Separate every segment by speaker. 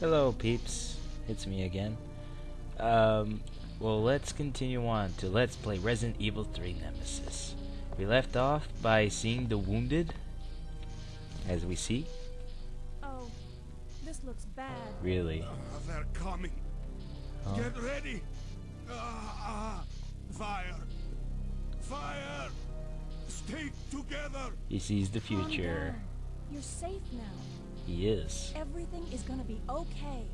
Speaker 1: Hello, peeps. It's me again. Um, well, let's continue on to Let's Play Resident Evil 3 Nemesis. We left off by seeing the wounded, as we see.
Speaker 2: Oh, this looks bad.
Speaker 1: Really.
Speaker 3: Uh, they're coming.
Speaker 1: Oh.
Speaker 3: Get ready. Ah, ah. Fire. Fire. Stay together.
Speaker 1: He sees the future.
Speaker 2: You're safe now.
Speaker 1: He is.
Speaker 2: Everything is gonna be okay.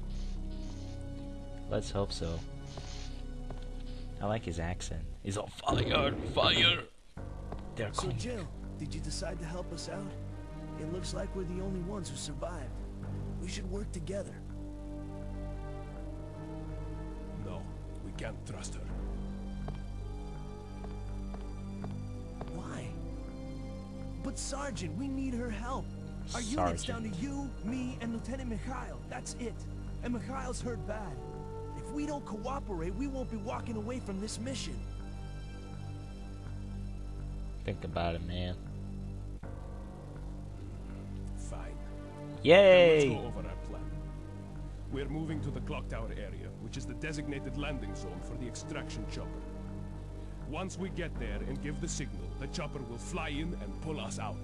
Speaker 1: Let's hope so. I like his accent. He's all fire, fire. They're
Speaker 4: So
Speaker 1: coming.
Speaker 4: Jill, did you decide to help us out? It looks like we're the only ones who survived. We should work together.
Speaker 3: No, we can't trust her.
Speaker 4: Why? But Sergeant, we need her help. Our unit's down to you, me, and Lieutenant Mikhail. That's it. And Mikhail's hurt bad. If we don't cooperate, we won't be walking away from this mission.
Speaker 1: Think about it, man.
Speaker 3: Fine.
Speaker 1: Yay!
Speaker 3: Let's go over our plan. We're moving to the clock tower area, which is the designated landing zone for the extraction chopper. Once we get there and give the signal, the chopper will fly in and pull us out.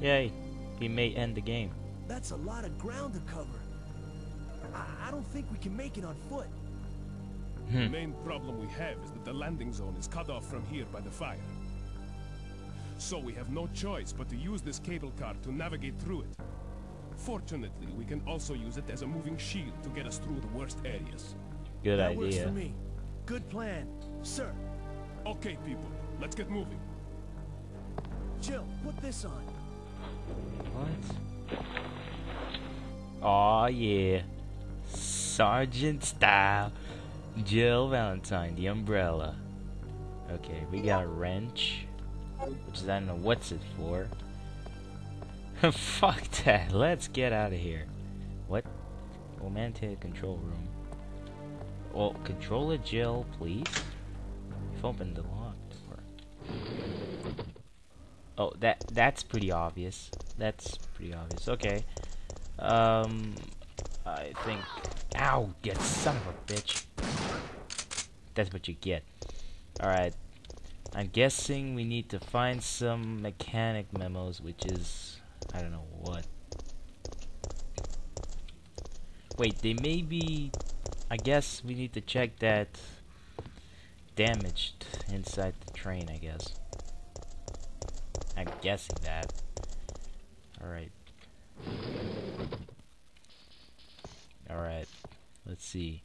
Speaker 1: Yay! He may end the game.
Speaker 4: That's a lot of ground to cover. I, I don't think we can make it on foot.
Speaker 3: The
Speaker 1: Hmm.
Speaker 3: main problem we have is that the landing zone is cut off from here by the fire. So we have no choice but to use this cable car to navigate through it. Fortunately, we can also use it as a moving shield to get us through the worst areas.
Speaker 1: Good
Speaker 4: that works for me. Good plan. Sir,
Speaker 3: Okay, people, let's get moving.
Speaker 4: Jill, put this on.
Speaker 1: What? Aw, yeah. Sergeant style. Jill Valentine, the umbrella. Okay, we got a wrench. Which is, I don't know what's it for. Fuck that. Let's get out of here. What? Romantic control room. Well, controller Jill, please. You've opened the door. Oh, that that's pretty obvious. That's pretty obvious. Okay. Um, I think. Ow! Get son of a bitch. That's what you get. All right. I'm guessing we need to find some mechanic memos, which is I don't know what. Wait, they may be. I guess we need to check that damaged inside the train. I guess. I'm guessing that. Alright. Alright. Let's see.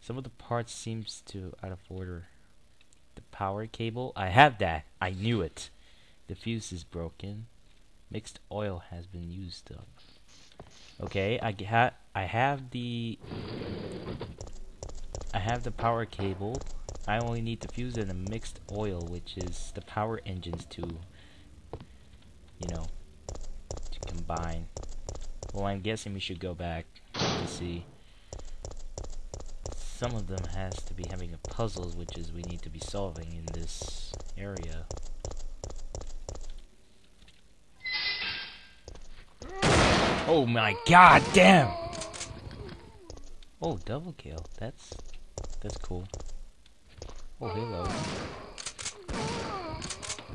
Speaker 1: Some of the parts seems to out of order. The power cable. I have that. I knew it. The fuse is broken. Mixed oil has been used up. Okay, I ha I have the I have the power cable. I only need the fuse and the mixed oil, which is the power engines to you know, to combine. Well, I'm guessing we should go back to see. Some of them has to be having a puzzles, which is we need to be solving in this area. Oh my god, damn! Oh, double kill. That's that's cool. Oh, hello.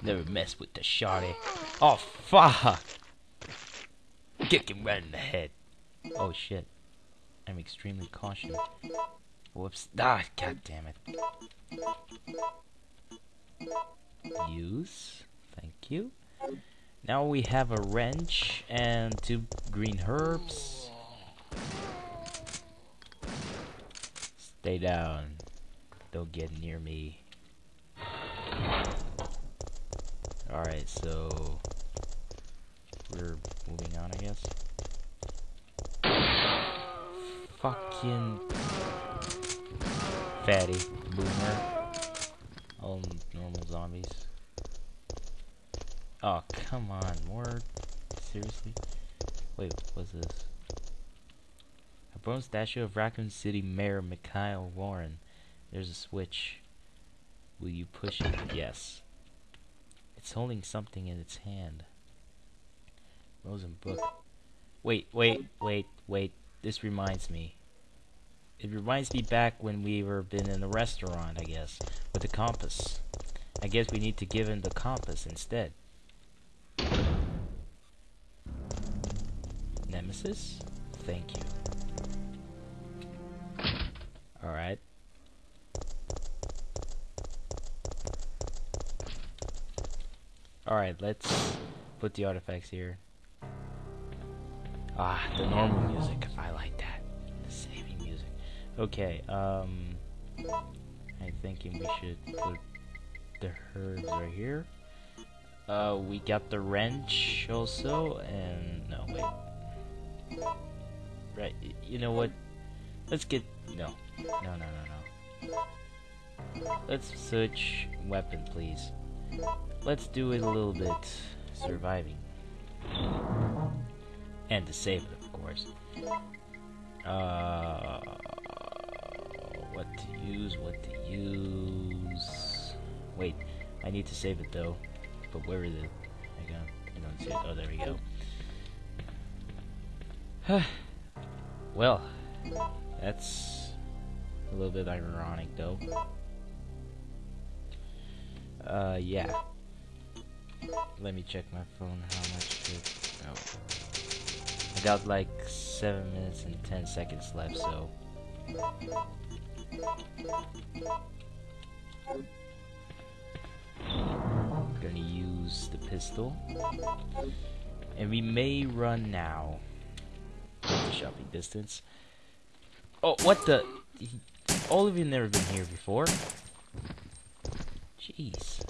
Speaker 1: Never mess with the shotty. Oh, fuck! Kick him right in the head. Oh, shit. I'm extremely cautious. Whoops. Ah, god damn it. Use. Thank you. Now we have a wrench and two green herbs. Stay down. Don't get near me. Alright, so we're moving on, I guess. Fucking fatty boomer. All normal zombies. Oh, come on, more seriously? Wait, what's this? A bronze statue of Raccoon City Mayor Michael Warren. There's a switch. Will you push it? Yes. It's holding something in its hand. Rosenbrook. Wait, wait, wait, wait. this reminds me. It reminds me back when we were been in a restaurant, I guess, with the compass. I guess we need to give him the compass instead. Nemesis? Thank you. Alright, let's put the artifacts here. Ah, the normal music. I like that. The saving music. Okay, um... I'm thinking we should put the herbs right here. Uh, we got the wrench also, and... No, wait. Right, you know what? Let's get... No. No, no, no, no. Let's switch weapon, please. Let's do it a little bit surviving. And to save it, of course. Uh, what to use, what to use. Wait, I need to save it though. But where is it? I got, I don't see it. Oh, there we go. well, that's a little bit ironic though. Uh, yeah. Let me check my phone. How much it? Oh, I got like seven minutes and ten seconds left. So. Gonna use the pistol. And we may run now. Shopping distance. Oh, what the? All of you never been here before. Jeez.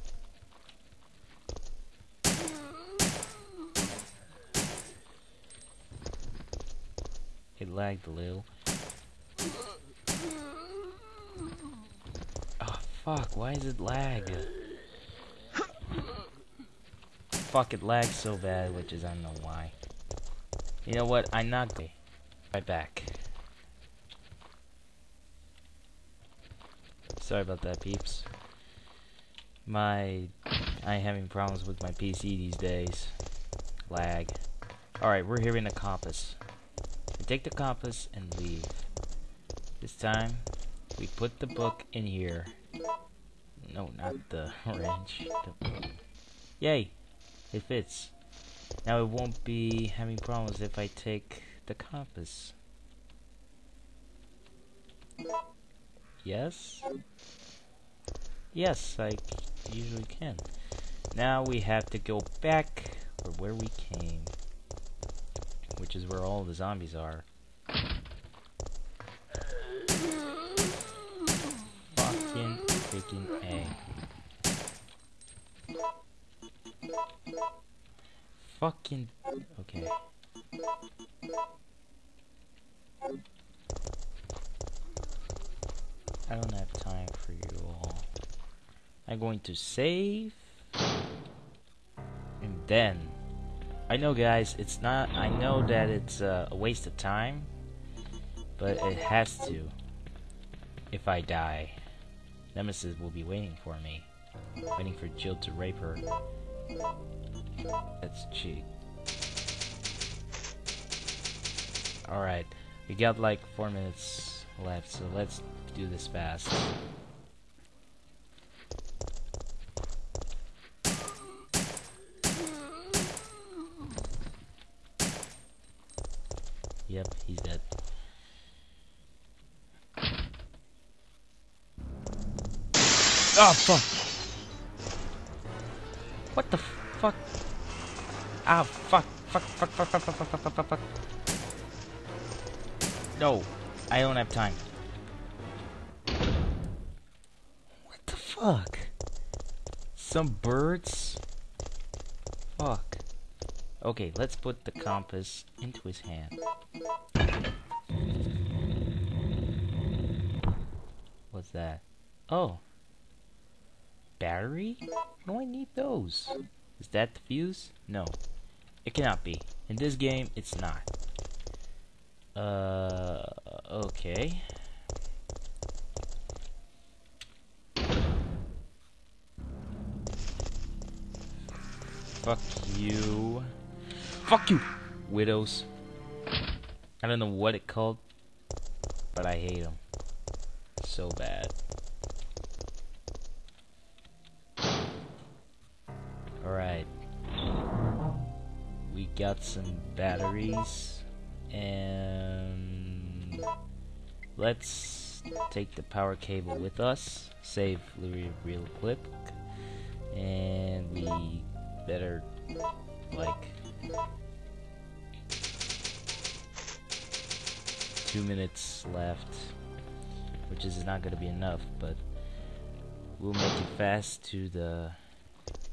Speaker 1: It lagged a little. Oh, fuck. Why is it lag? Fuck, it lags so bad, which is I don't know why. You know what? I'm not going right back. Sorry about that, peeps. My... I'm having problems with my PC these days. Lag. Alright, we're here in a compass. Take the compass and leave. This time, we put the book in here. No, not the wrench. The Yay! It fits. Now it won't be having problems if I take the compass. Yes? Yes, I usually can. Now we have to go back where we came. Which is where all the zombies are. Fucking freaking A. Fucking okay. I don't have time for you all. I'm going to save. And then. I know, guys, it's not. I know that it's uh, a waste of time. But it has to. If I die, Nemesis will be waiting for me. Waiting for Jill to rape her. That's cheap. Alright, we got like four minutes left, so let's do this fast. Yep, he's dead. Oh fuck! What the fuck? Ah fuck! Fuck! Fuck! Fuck! Fuck! Fuck! Fuck! Fuck! Fuck! Fuck! No, I don't have time. What the fuck? Some birds? Fuck. Okay, let's put the compass into his hand. What's that? Oh. Battery? Do I need those. Is that the fuse? No. It cannot be. In this game, it's not. Uh, okay. Fuck you. Fuck you, widows. I don't know what it called, but I hate them so bad. Alright. We got some batteries and let's take the power cable with us. Save Louis real quick. And we better like two minutes left which is not gonna be enough but we'll make it fast to the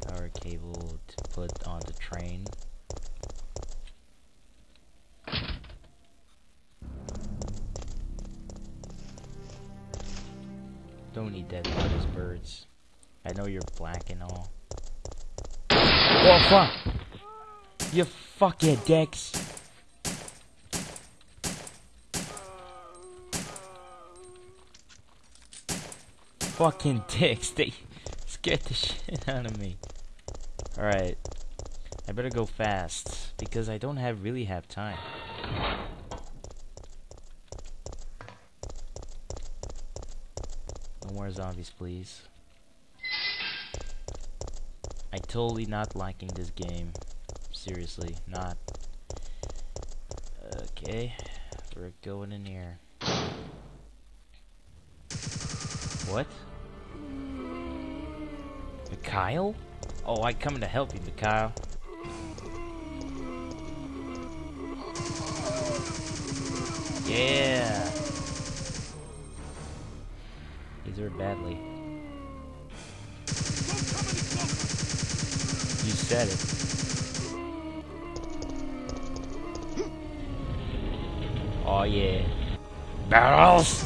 Speaker 1: power cable to put on the train. Don't need for those birds. I know you're black and all. Oh fuck. You fucking dicks. Fucking dicks. They scared the shit out of me. Alright. I better go fast because I don't have really have time. No more zombies, please. I totally not liking this game. Seriously, not. Okay, we're going in here. What? Mikhail? Oh, I coming to help you, Mikhail. Yeah. He's hurt badly. You said it. Oh yeah. Barrels!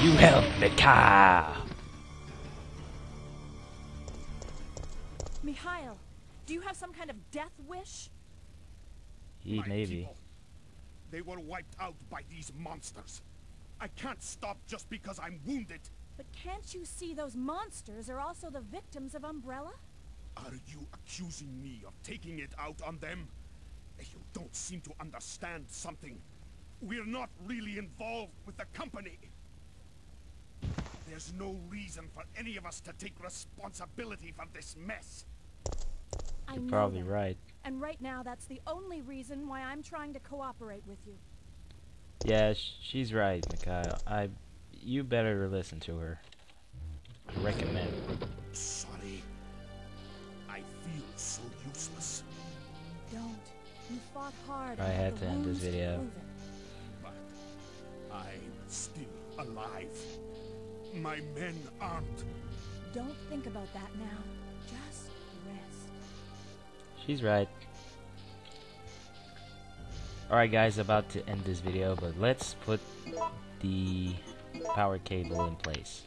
Speaker 1: You help Mikhail!
Speaker 2: Do you have some kind of death wish?
Speaker 1: He
Speaker 3: My
Speaker 1: maybe.
Speaker 3: people. They were wiped out by these monsters. I can't stop just because I'm wounded.
Speaker 2: But can't you see those monsters are also the victims of Umbrella?
Speaker 3: Are you accusing me of taking it out on them? You don't seem to understand something. We're not really involved with the company. There's no reason for any of us to take responsibility for this mess.
Speaker 2: I
Speaker 1: You're probably
Speaker 2: that.
Speaker 1: right.
Speaker 2: And right now, that's the only reason why I'm trying to cooperate with you.
Speaker 1: Yeah, sh she's right, Mikhail. I, you better listen to her. I recommend.
Speaker 3: Sorry. I feel so useless.
Speaker 2: Don't. You fought hard.
Speaker 1: I had to end this video.
Speaker 3: But I'm still alive. My men aren't.
Speaker 2: Don't think about that now.
Speaker 1: She's right. Alright guys, about to end this video, but let's put the power cable in place.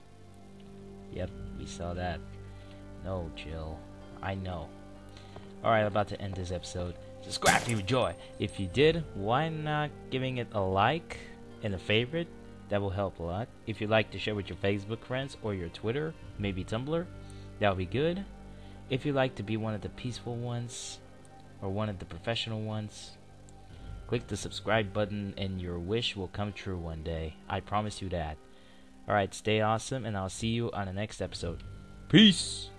Speaker 1: Yep, we saw that. No, Jill. I know. Alright, about to end this episode. Subscribe if you enjoy. If you did, why not giving it a like and a favorite? That will help a lot. If you'd like to share with your Facebook friends or your Twitter, maybe Tumblr, that would be good. If you'd like to be one of the peaceful ones or one of the professional ones, click the subscribe button and your wish will come true one day. I promise you that. Alright, stay awesome and I'll see you on the next episode. Peace!